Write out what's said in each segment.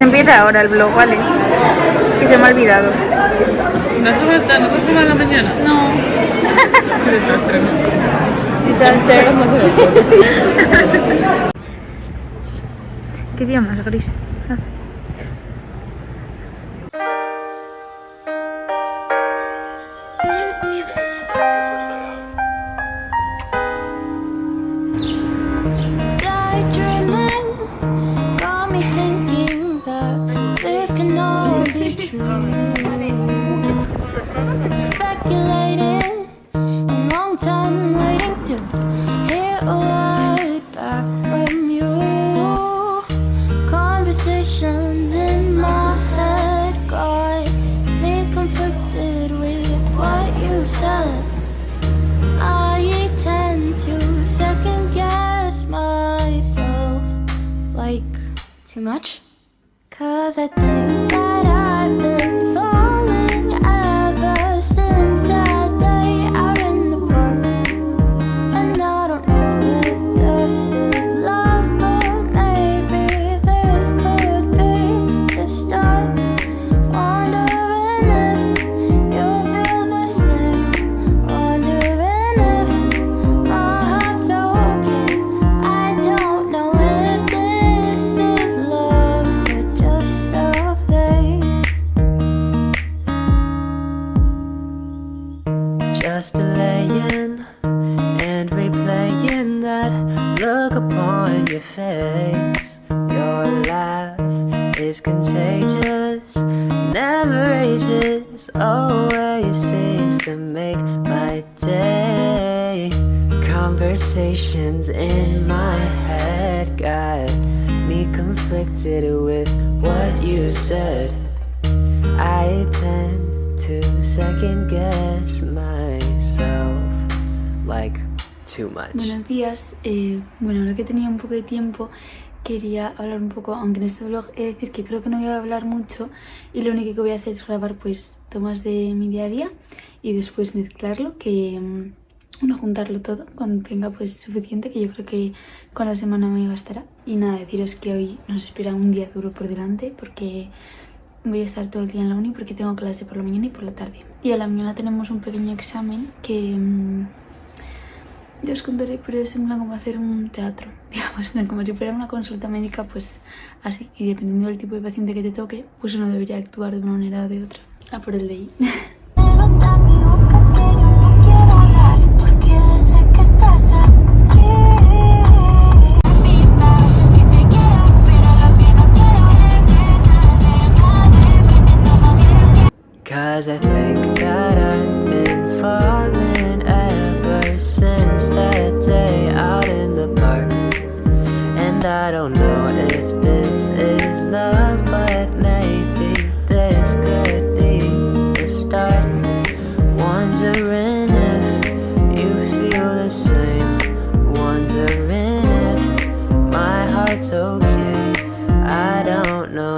Empieza ahora el vlog, ¿vale? Y se me ha olvidado. ¿No has comido, ¿no has comido en la mañana? No. Qué desastre. Disaster. ¿Qué día más gris? Too much. Cause I think your face. Your laugh is contagious, never ages, always seems to make my day. Conversations in my head got me conflicted with what you said. I tend to second guess myself like too much. Buenos días. Eh, bueno, ahora que tenía un poco de tiempo, quería hablar un poco, aunque en este vlog he de decir que creo que no voy a hablar mucho y lo único que voy a hacer es grabar pues tomas de mi día a día y después mezclarlo, que mm, bueno, juntarlo todo cuando tenga pues suficiente, que yo creo que con la semana me bastará. Y nada, deciros que hoy nos espera un día duro por delante porque voy a estar todo el día en la uni porque tengo clase por la mañana y por la tarde. Y a la mañana tenemos un pequeño examen que mm, ya os contaré, pero es en plan como hacer un teatro, digamos, como si fuera una consulta médica, pues así. Y dependiendo del tipo de paciente que te toque, pues uno debería actuar de una manera o de otra. A por el de ahí. Cause I think that I've been falling ever since day out in the park. And I don't know if this is love, but maybe this could be the start. Wondering if you feel the same. Wondering if my heart's okay. I don't know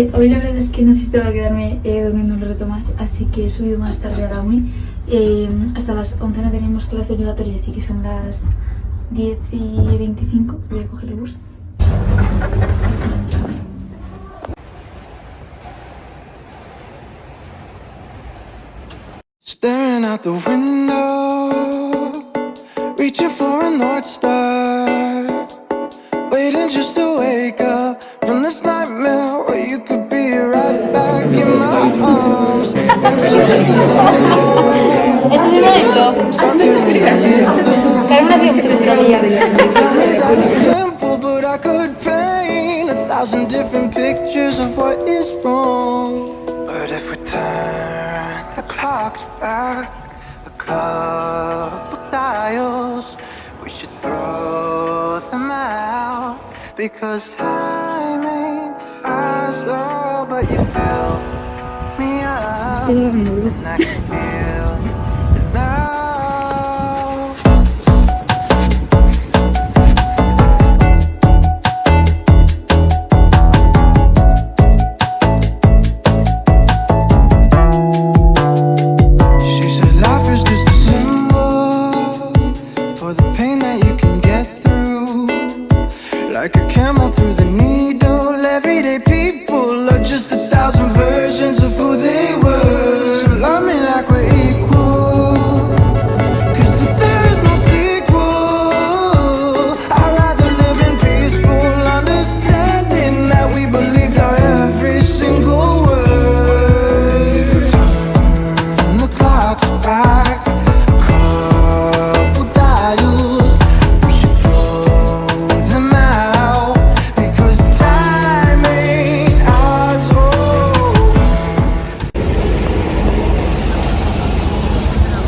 Eh, hoy la verdad es que necesitaba quedarme eh, durmiendo un rato más, así que he subido más tarde a la uni. Eh, hasta las 11 no tenemos clase obligatoria, así que son las 10 y 25 voy a coger el bus. Staring out the window, reaching Dancing to the moon. Start feeling Tell me that but I could paint a thousand different pictures of what is wrong. But if we turn the clocks back a couple dials, we should throw them out because time ain't ours, oh, but you fill me up, siguro ang.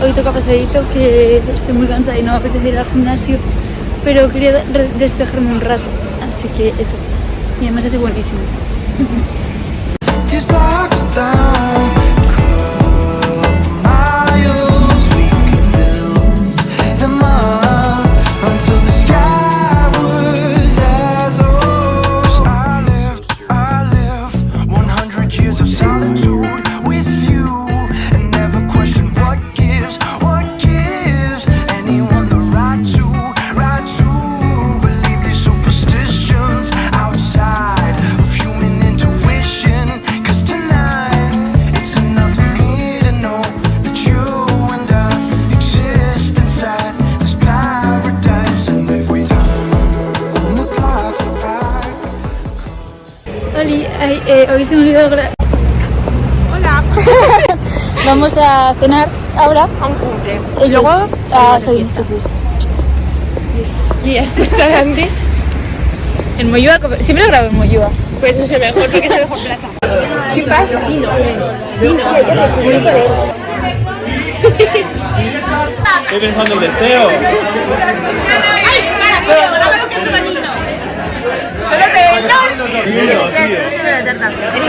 Hoy toca pasadito que estoy muy cansada y no me apetece ir al gimnasio, pero quería despejarme un rato, así que eso. Y además hace buenísimo. Eh, hoy se me olvidó Hola. Vamos a cenar ahora. A un cumple. Y luego es. Ah, eso es. Y el restaurante, En Moyúa, siempre grabo en Moyúa. pues no sé, mejor porque es la mejor plaza. ¿Qué pasa? Sí, no. Sí, no. Estoy pensando en deseo. Primero, benar. Jadi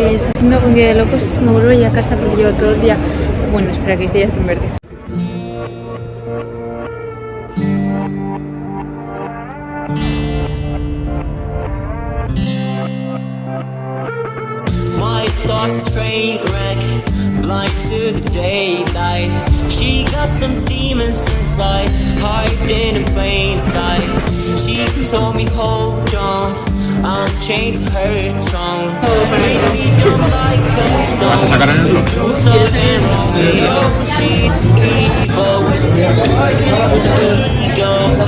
eh, está siendo un día de locos. Me vuelvo ya a casa porque llevo todo el día. Bueno, espera que esté ya en verde. Thoughts train wreck, blind to the daylight. She got some demons inside, hiding in plain sight. She told me, hold on, Um, I'm chained to her tone Make me dumb like a stone. Do something wrong, yo. She's evil with the darkest ego.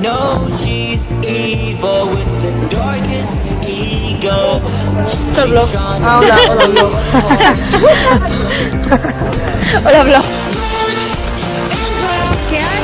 know she's evil with the darkest ego. Hola, ah, hola, hola, blog. hola, blog. ¿Qué hay?